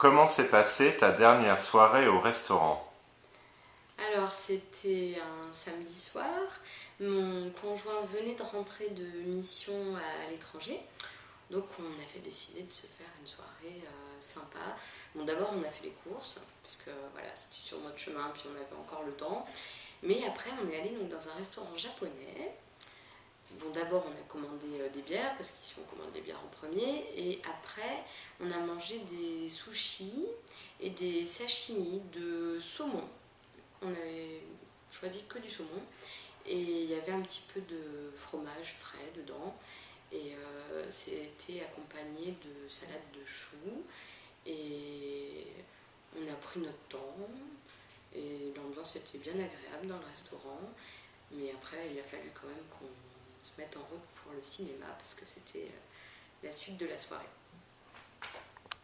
Comment s'est passée ta dernière soirée au restaurant? Alors c'était un samedi soir, mon conjoint venait de rentrer de mission à l'étranger, donc on avait décidé de se faire une soirée euh, sympa. Bon d'abord on a fait les courses, parce que voilà c'était sur notre chemin puis on avait encore le temps, mais après on est allé dans un restaurant japonais, Bon, d'abord, on a commandé euh, des bières, parce qu'ici, on commande des bières en premier. Et après, on a mangé des sushis et des sashimi de saumon. On avait choisi que du saumon. Et il y avait un petit peu de fromage frais dedans. Et euh, c'était accompagné de salade de choux. Et on a pris notre temps. Et l'ambiance était bien agréable dans le restaurant. Mais après, il a fallu quand même qu'on se mettre en route pour le cinéma parce que c'était euh, la suite de la soirée.